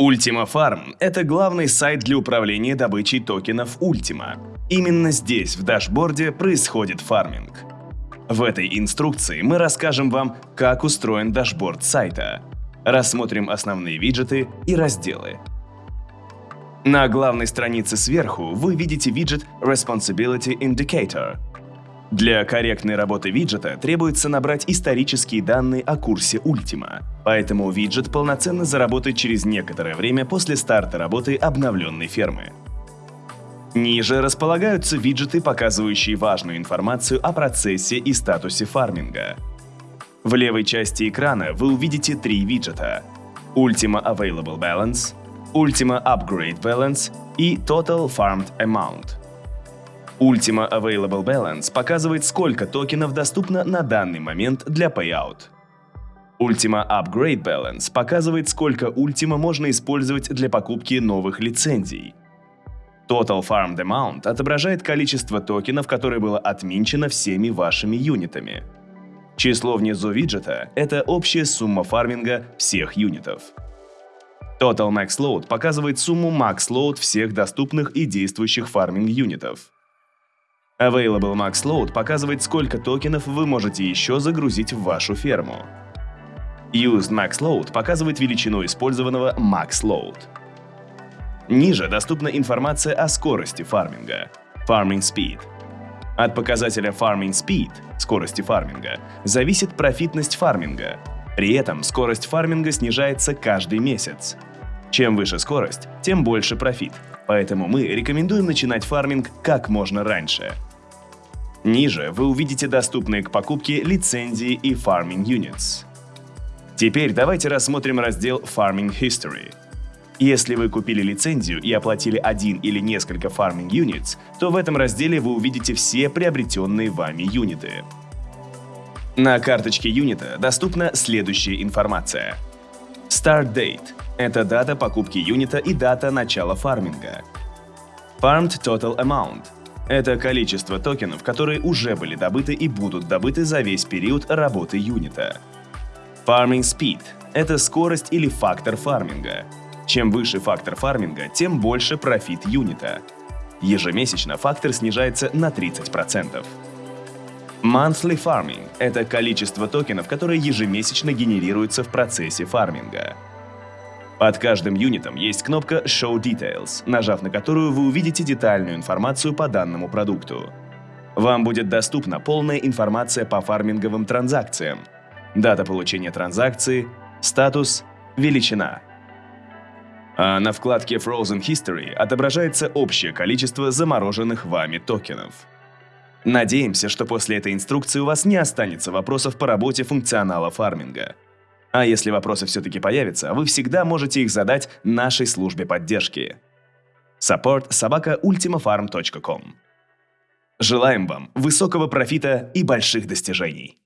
Ultima Farm – это главный сайт для управления добычей токенов Ultima. Именно здесь, в дашборде, происходит фарминг. В этой инструкции мы расскажем вам, как устроен дашборд сайта. Рассмотрим основные виджеты и разделы. На главной странице сверху вы видите виджет Responsibility Indicator – для корректной работы виджета требуется набрать исторические данные о курсе Ultima, поэтому виджет полноценно заработает через некоторое время после старта работы обновленной фермы. Ниже располагаются виджеты, показывающие важную информацию о процессе и статусе фарминга. В левой части экрана вы увидите три виджета – Ultima Available Balance, Ultima Upgrade Balance и Total Farmed Amount – Ultima Available Balance показывает, сколько токенов доступно на данный момент для payout. Ultima Upgrade Balance показывает, сколько Ultima можно использовать для покупки новых лицензий. Total Farmed Amount отображает количество токенов, которое было отминчено всеми вашими юнитами. Число внизу виджета – это общая сумма фарминга всех юнитов. Total Max Load показывает сумму Max Load всех доступных и действующих фарминг юнитов. Available Max Load показывает, сколько токенов вы можете еще загрузить в вашу ферму. Used Max Load показывает величину использованного Max Load. Ниже доступна информация о скорости фарминга – Farming Speed. От показателя Farming Speed – скорости фарминга – зависит профитность фарминга. При этом скорость фарминга снижается каждый месяц. Чем выше скорость, тем больше профит, поэтому мы рекомендуем начинать фарминг как можно раньше – Ниже вы увидите доступные к покупке лицензии и Farming Units. Теперь давайте рассмотрим раздел Farming History. Если вы купили лицензию и оплатили один или несколько Farming Units, то в этом разделе вы увидите все приобретенные вами юниты. На карточке юнита доступна следующая информация. Start Date – это дата покупки юнита и дата начала фарминга. Farmed Total Amount – это количество токенов, которые уже были добыты и будут добыты за весь период работы юнита. Farming Speed – это скорость или фактор фарминга. Чем выше фактор фарминга, тем больше профит юнита. Ежемесячно фактор снижается на 30%. Monthly Farming – это количество токенов, которые ежемесячно генерируются в процессе фарминга. Под каждым юнитом есть кнопка Show Details, нажав на которую вы увидите детальную информацию по данному продукту. Вам будет доступна полная информация по фарминговым транзакциям, дата получения транзакции, статус, величина. А на вкладке Frozen History отображается общее количество замороженных вами токенов. Надеемся, что после этой инструкции у вас не останется вопросов по работе функционала фарминга. А если вопросы все-таки появятся, вы всегда можете их задать нашей службе поддержки. Support собака Желаем вам высокого профита и больших достижений!